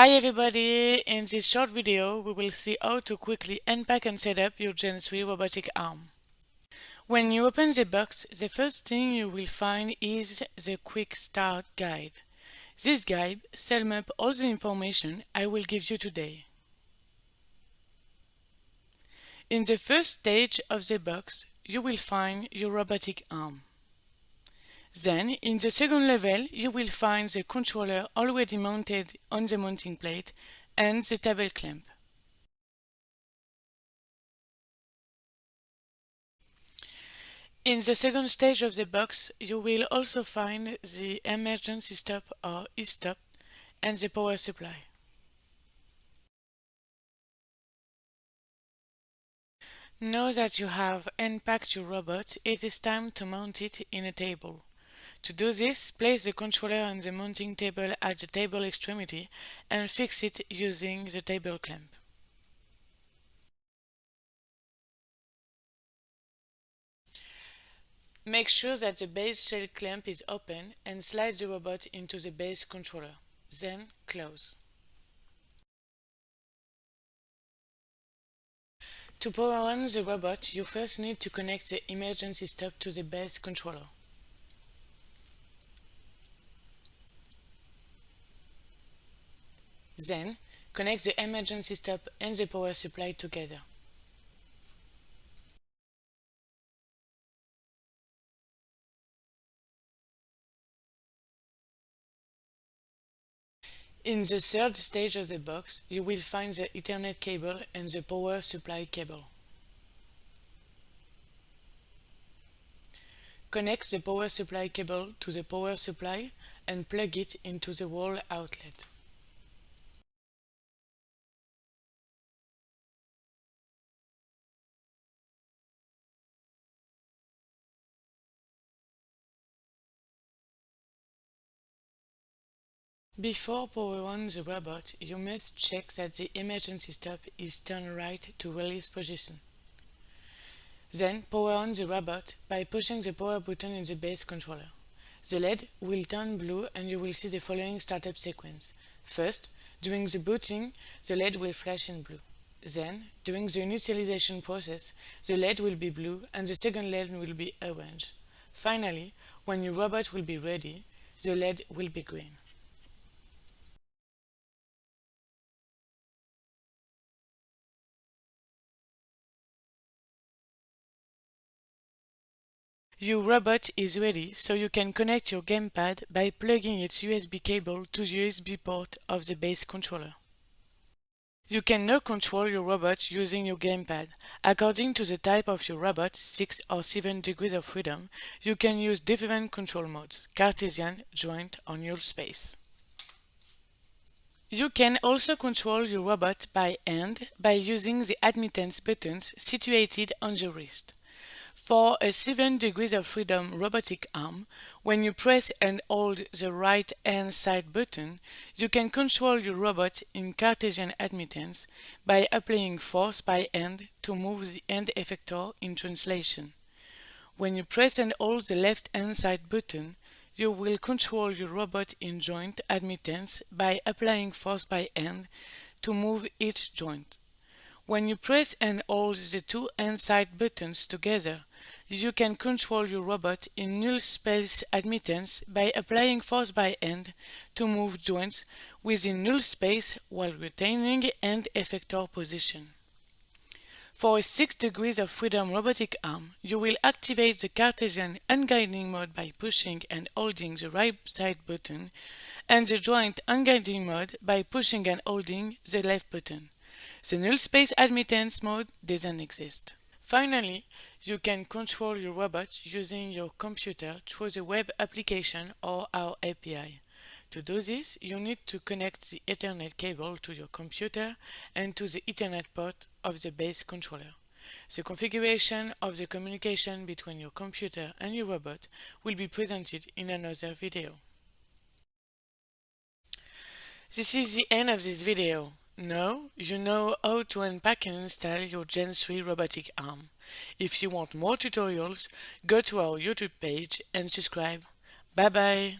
Hi everybody! In this short video we will see how to quickly unpack and set up your Gen 3 robotic arm. When you open the box, the first thing you will find is the Quick Start Guide. This guide sums up all the information I will give you today. In the first stage of the box, you will find your robotic arm. Then, in the second level, you will find the controller already mounted on the mounting plate and the table clamp. In the second stage of the box, you will also find the emergency stop or e-stop and the power supply. Now that you have unpacked your robot, it is time to mount it in a table. To do this, place the controller on the mounting table at the table extremity and fix it using the table clamp. Make sure that the base shell clamp is open and slide the robot into the base controller. Then close. To power on the robot, you first need to connect the emergency stop to the base controller. Then, connect the emergency stop and the power supply together. In the third stage of the box, you will find the Ethernet cable and the power supply cable. Connect the power supply cable to the power supply and plug it into the wall outlet. Before power on the robot, you must check that the emergency stop is turned right to release position. Then power on the robot by pushing the power button in the base controller. The LED will turn blue and you will see the following startup sequence. First, during the booting, the LED will flash in blue. Then, during the initialization process, the LED will be blue and the second LED will be orange. Finally, when your robot will be ready, the LED will be green. Your robot is ready, so you can connect your gamepad by plugging its USB cable to the USB port of the base controller. You can now control your robot using your gamepad. According to the type of your robot, 6 or 7 degrees of freedom, you can use different control modes, Cartesian, joint or null space. You can also control your robot by hand by using the admittance buttons situated on the wrist. For a 7 degrees of freedom robotic arm, when you press and hold the right hand side button, you can control your robot in Cartesian admittance by applying force by hand to move the hand effector in translation. When you press and hold the left hand side button, you will control your robot in joint admittance by applying force by hand to move each joint. When you press and hold the two hand-side buttons together, you can control your robot in null space admittance by applying force by hand to move joints within null space while retaining hand effector position. For a 6 degrees of freedom robotic arm, you will activate the Cartesian unguiding mode by pushing and holding the right side button and the joint unguiding mode by pushing and holding the left button. The null space admittance mode doesn't exist. Finally, you can control your robot using your computer through the web application or our API. To do this, you need to connect the Ethernet cable to your computer and to the Ethernet port of the base controller. The configuration of the communication between your computer and your robot will be presented in another video. This is the end of this video. Now you know how to unpack and install your Gen 3 robotic arm. If you want more tutorials, go to our YouTube page and subscribe. Bye bye!